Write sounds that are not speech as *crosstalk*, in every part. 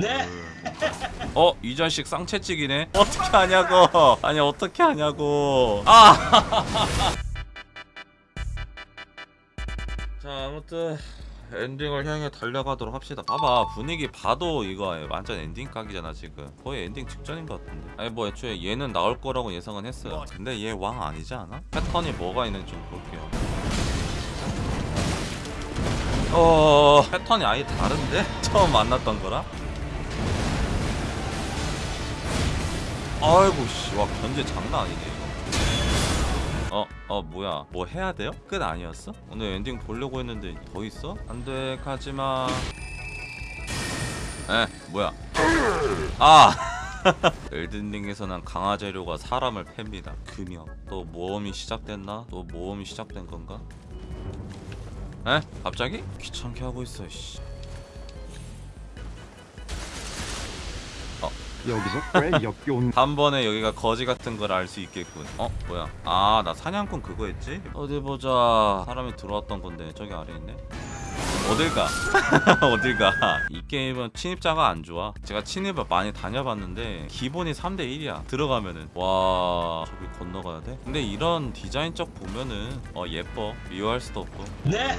네. 어? 이 자식 쌍채찍이네? 어떻게 하냐고 아니 어떻게 하냐고 아! *laughs* 자 아무튼 엔딩을 향해 달려가도록 합시다 봐봐 분위기 봐도 이거 완전 엔딩 각이잖아 지금 거의 엔딩 직전인 것 같은데 아니 뭐 애초에 얘는 나올 거라고 예상은 했어요 근데 얘 왕 아니지 않아? 패턴이 뭐가 있는지 좀 볼게요 어... 패턴이 아예 다른데? *laughs* 처음 만났던 거랑? 아이고 씨와 견제 장난 아니네 이거 어, 어 뭐야 뭐 해야 돼요? 끝 아니었어? 오늘 엔딩 보려고 했는데 더 있어? 안돼 가지마 에 뭐야 아 *laughs* 엘든링에서는 강화 재료가 사람을 팹니다 금형 또 모험이 시작됐나? 또 모험이 시작된 건가? 에? 갑자기? 귀찮게 하고 있어 씨 여기서? 꽤 역겨운. *laughs* 단번에 여기가 거지 같은 걸 알 수 있겠군. 어? 뭐야? 아 나 사냥꾼 그거 했지? 어디 보자. 사람이 들어왔던 건데 저기 아래 있네 어딜 가? *laughs* 어딜 가? 이 게임은 침입자가 안 좋아. 제가 침입을 많이 다녀봤는데 기본이 3대 1이야. 들어가면은. 와 저기 건너가야 돼? 근데 이런 디자인적 보면은 어 예뻐. 미워할 수도 없고. 네.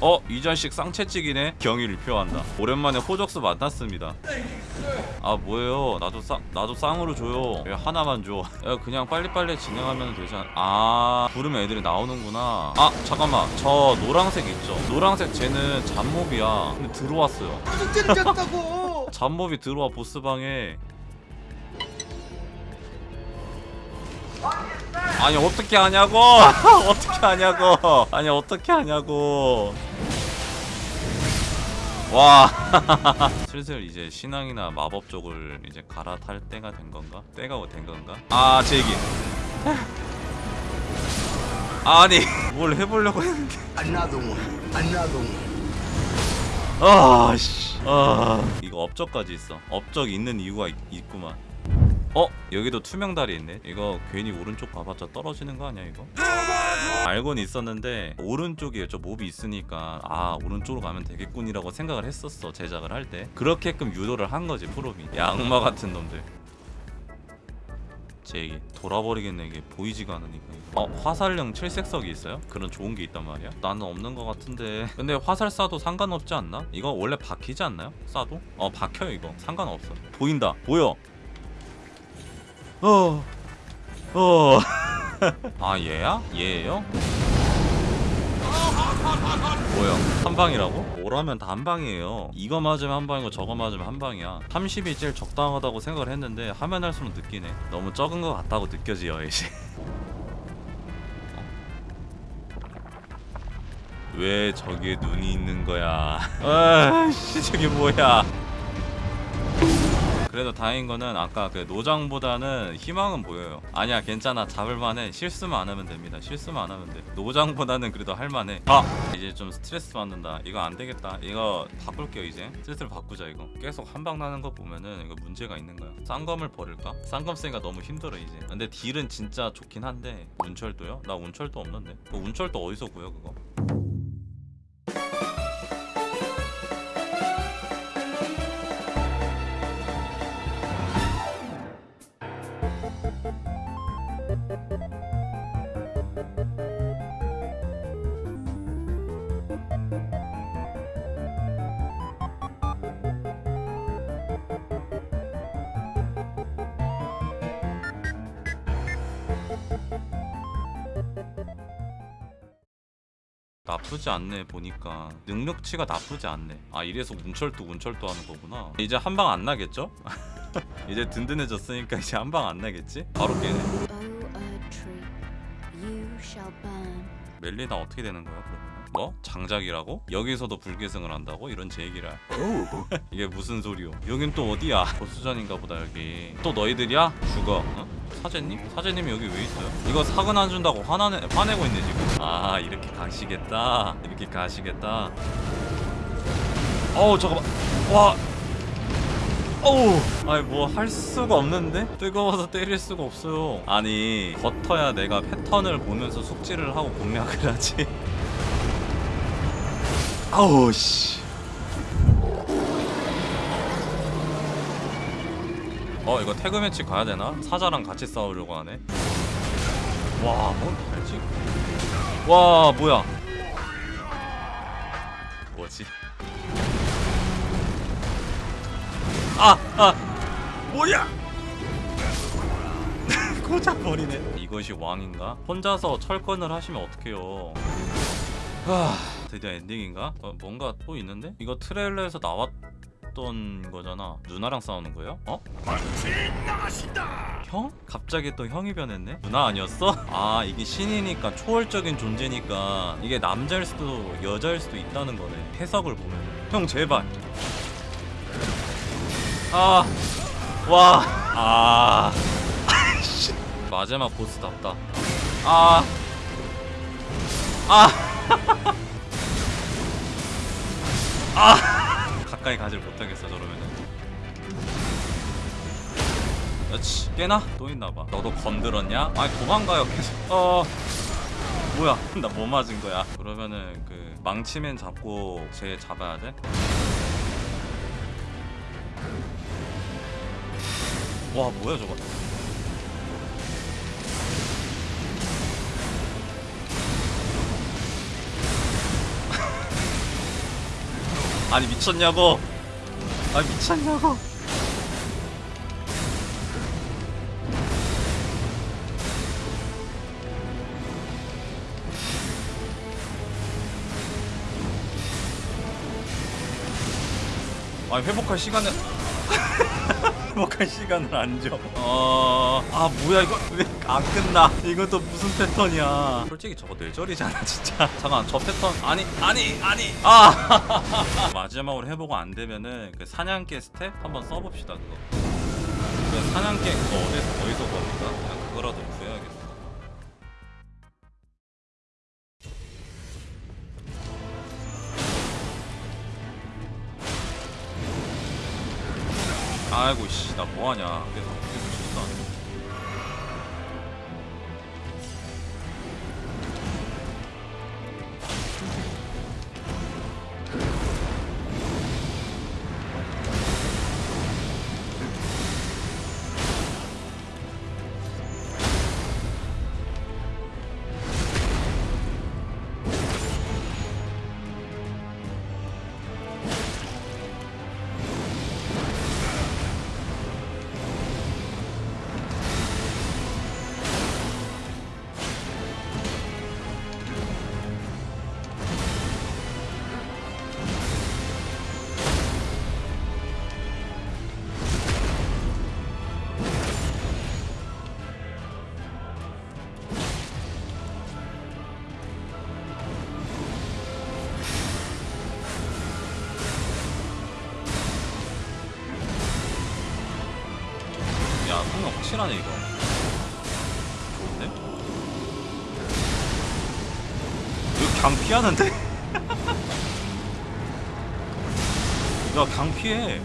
어? 이 자식 쌍채찍이네. 경의를 표한다. 오랜만에 호적수 만났습니다. 아 뭐예요? 나도 쌍 나도 쌍으로 줘요. 왜 하나만 줘. 야, 그냥 빨리빨리 진행하면 되잖아 아 부르면 애들이 나오는구나. 아 잠깐만. 저 노랑색 있죠? 노랑색 쟤는 잡몹이야. 근데 들어왔어요. 쨌다고. 잡몹이 *laughs* 들어와 보스방에. 아니 어떻게 하냐고! *laughs* 어떻게 하냐고! 아니 어떻게 하냐고! 와! *laughs* 슬슬 이제 신앙이나 마법 쪽을 이제 갈아탈 때가 된 건가? 때가 된 건가? 아제 얘기 아니 *laughs* 뭘 해보려고 했는데. 아씨. 아. 이거 업적까지 있어. 업적 있는 이유가 있, 있구만. 어? 여기도 투명다리 있네? 이거 괜히 오른쪽 가봤자 떨어지는 거 아니야 이거? 알고는 있었는데 오른쪽에 저 몹이 있으니까. 아 오른쪽으로 가면 되겠군이라고 생각을 했었어 제작을 할 때. 그렇게끔 유도를 한 거지 프로비 양마 같은 놈들 제 돌아버리겠네 이게 보이지가 않으니까. 어 화살용 칠색석이 있어요? 그런 좋은 게 있단 말이야? 나는 없는 것 같은데 *laughs* 근데 화살 쏴도 상관없지 않나? 이거 원래 박히지 않나요? 쏴도? 어 박혀요 이거 상관없어 보인다 보여 어. 어. *laughs* 아 얘야? 얘예요? 뭐야? 한 방이라고? 뭐라면 다 한 방이에요. 이거 맞으면 한 방이고 저거 맞으면 한 방이야. 30이 제일 적당하다고 생각을 했는데 하면 할수록 느끼네. 너무 적은 것 같다고 느껴지요 이제. *laughs* 왜 저기에 눈이 있는 거야? *laughs* 아씨 저게 뭐야 그래도 다행인 거는 아까 그 노장보다는 희망은 보여요. 아니야 괜찮아. 잡을만해. 실수만 안 하면 됩니다. 실수만 안 하면 돼. 노장보다는 그래도 할만해. 아! 이제 좀 스트레스 받는다. 이거 안 되겠다. 이거 바꿀게요 이제. 슬슬 바꾸자 이거. 계속 한방 나는 거 보면은 이거 문제가 있는 거야. 쌍검을 버릴까? 쌍검 쓰기가 너무 힘들어 이제. 근데 딜은 진짜 좋긴 한데 운철도요? 나 운철도 없는데. 그 운철도 어디서 구해 그거? 나쁘지 않네 보니까 능력치가 나쁘지 않네 아 이래서 운철도 운철도 하는 거구나 이제 한 방 안 나겠죠? *laughs* 이제 든든해졌으니까 이제 한 방 안 나겠지? 바로 깨네. 멜리나 어떻게 되는 거야 그러면? 뭐? 장작이라고? 여기서도 불계승을 한다고? 이런 제 얘기를 *laughs* 이게 무슨 소리요 여긴 또 어디야? 보수전인가 보다 여기 또 너희들이야? 죽어 어? 사제님? 사제님이 여기 왜 있어요? 이거 사근 안 준다고 화나네, 화내고 있네 지금. 아 이렇게 가시겠다. 이렇게 가시겠다. 어우 잠깐만. 와. 어우. 아니 뭐 할 수가 없는데? 뜨거워서 때릴 수가 없어요. 아니 버터야 내가 패턴을 보면서 숙지를 하고 공략을 하지. *laughs* 아우 씨 어 이거 태그 매치 가야 되나? 사자랑 같이 싸우려고 하네. 와, 뭔 알지? 와, 뭐야? 뭐지? 아, 아, 뭐야? *laughs* 고작 버리네. 이것이 왕인가? 혼자서 철권을 하시면 어떡해요? 하, 드디어 엔딩인가? 어, 뭔가 또 있는데? 이거 트레일러에서 나왔 던 거잖아. 누나랑 싸우는 거예요? 어? 형? 갑자기 또 형이 변했네? 누나 아니었어? *laughs* 아 이게 신이니까 초월적인 존재니까 이게 남자일 수도 여자일 수도 있다는 거네 해석을 보면 형 제발 아, 와, 아. *laughs* 마지막 보스답다. 아, 아, *laughs* 아, 가까이 가질 못하겠어 저러면은. 그렇지, 깨나? 또 있나봐. 너도 건드렸냐? 아니 도망가요 계속. 어, 뭐야? *laughs* 나 뭐 맞은 거야? 그러면은 그 망치맨 잡고 쟤 잡아야 돼? 와 뭐야 저거 아니 미쳤냐고? 아니 미쳤냐고? 아니 회복할 시간을 *laughs* 회복할 시간을 안 줘. 어, 아 뭐야 이거 왜 안 끝나? 또 무슨 패턴이야? 솔직히 저거 뇌절이잖아 진짜. 잠깐 저 패턴 아니 아니 아니 아 *laughs* 마지막으로 해보고 안 되면은 그 사냥개 스텝 한번 써봅시다 그거. 그 사냥개 그거 어디서 어디서 겁니까? 아이고 씨 나 뭐하냐. 계 성능 확실하네 이거 좋은데? 이거 그냥 피하는데? *laughs* 야 그냥 피해 야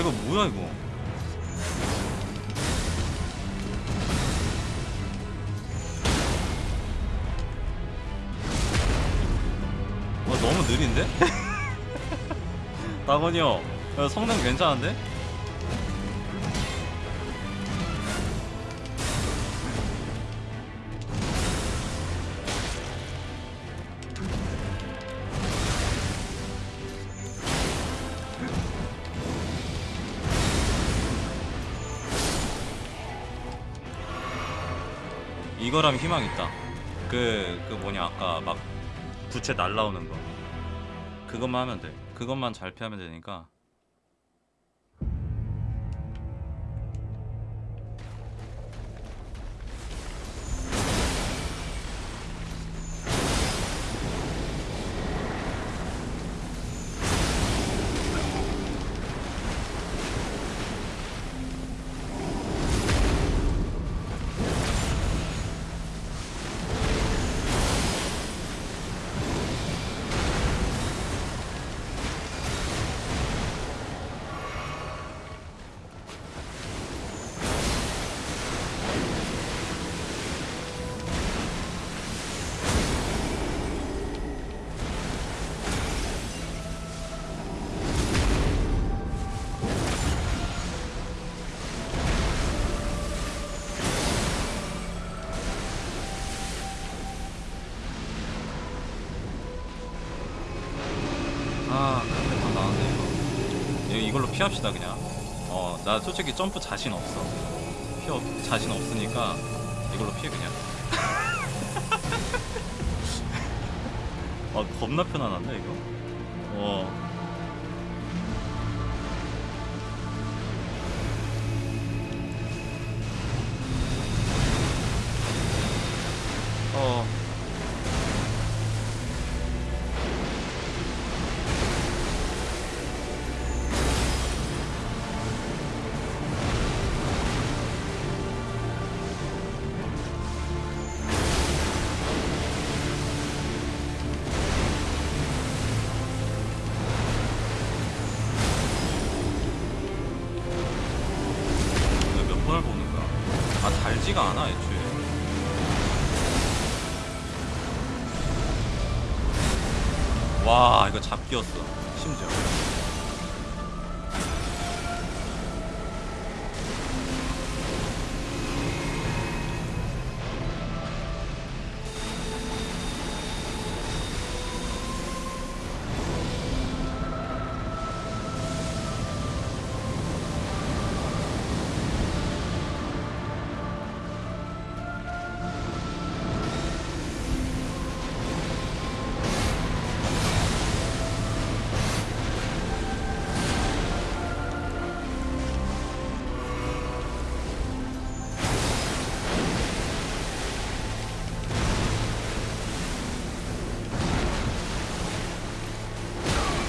이거 뭐야 이거 와 너무 느린데? *laughs* 나건이 형 야, 성능 괜찮은데? 이거라면 희망 있다. 그, 그 뭐냐, 아까 막 부채 날라오는 거. 그것만 하면 돼. 그것만 잘 피하면 되니까. 피합시다 그냥. 어 나 솔직히 점프 자신 없어. 피어 자신 없으니까 이걸로 피해 그냥. *laughs* 아 겁나 편안한데 이거? 어. 어. 잡기였어 심지어.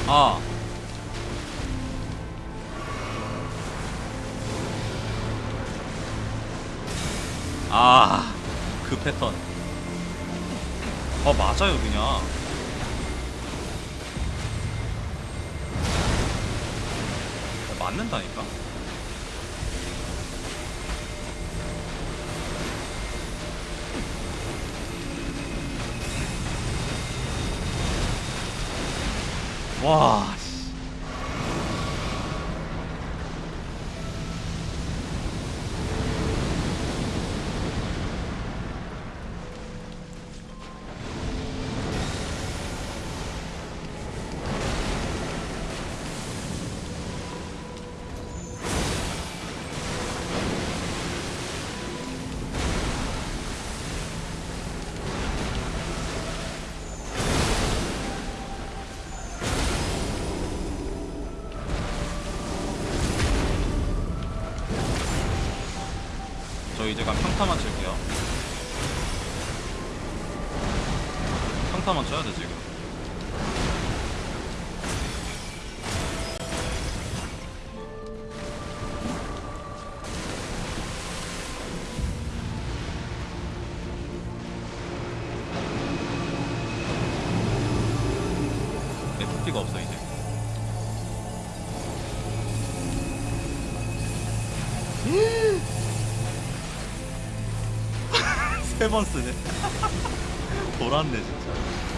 아. 아, 그 패턴. 어, 맞아요, 그냥. 어, 맞는다니까? 와, 저 이제 간 평타만 칠게요. 평타만 쳐야 돼 지금. 세 번 쓰네. *laughs* 돌았네 진짜.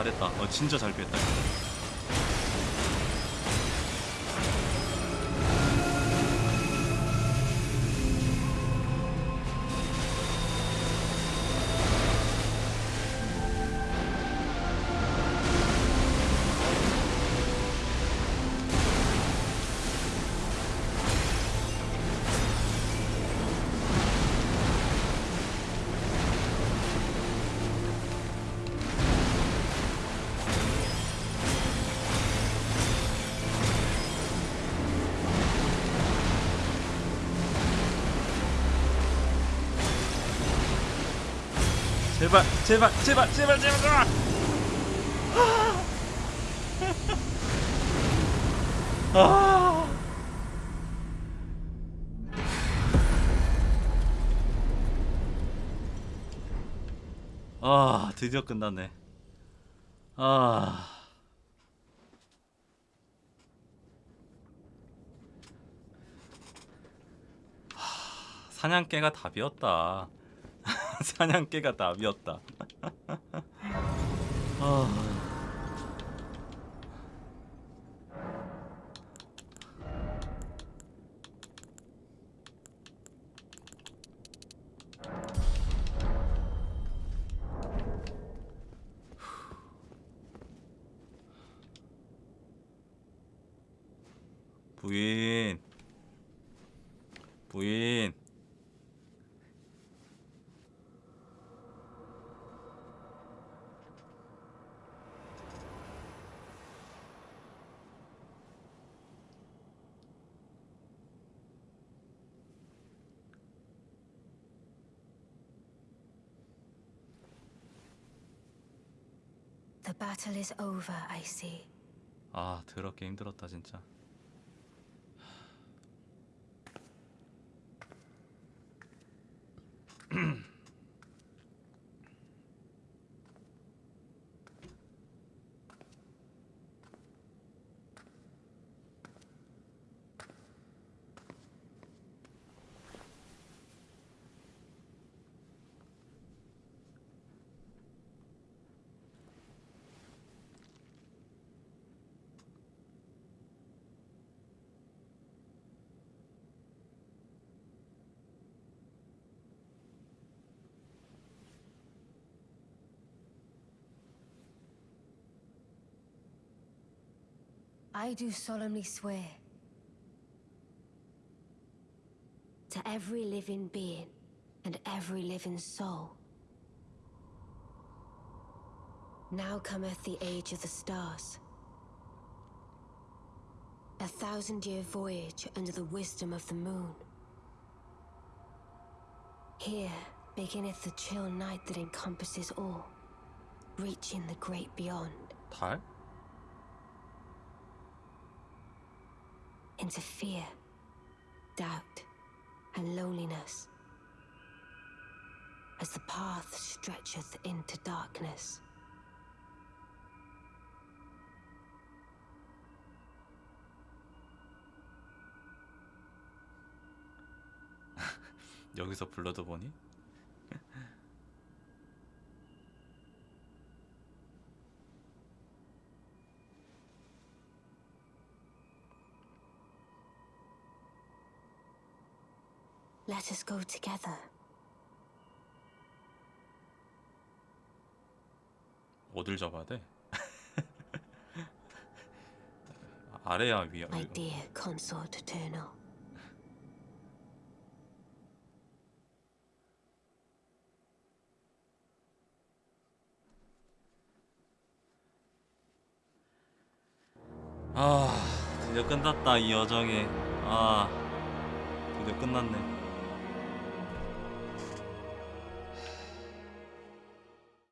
잘했다. 어, 진짜 잘 피했다. 제발, 제발, 제발, 제발, 제발. 제발. 아. 아 드디어 끝났네. 아. 하, 사냥개가 답이었다. 사냥개가 답이었다. *laughs* 아. 부인 부인 battle is over, I see. 아 더럽게 힘들었다 진짜 I do solemnly swear to every living being and every living soul. Now cometh the age of the stars. A thousand year voyage under the wisdom of the moon. Here beginneth the chill night that encompasses all, reaching the great beyond. 달? into fear, doubt, and loneliness. As the path stretcheth into darkness. *laughs* 여기서 불러도 보니? *laughs* Let us go together. 어딜 잡아야 돼? 아래야 위야 My dear consort eternal. 아 드디어 끝났다 이 여정이 아 드디어 끝났네